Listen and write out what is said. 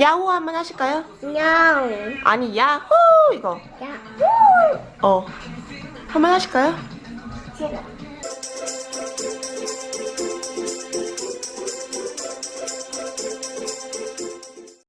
야호 한번 하실까요? 야옹 아니 야호! 이거. 야호 어. 한번 하실까요? 싫어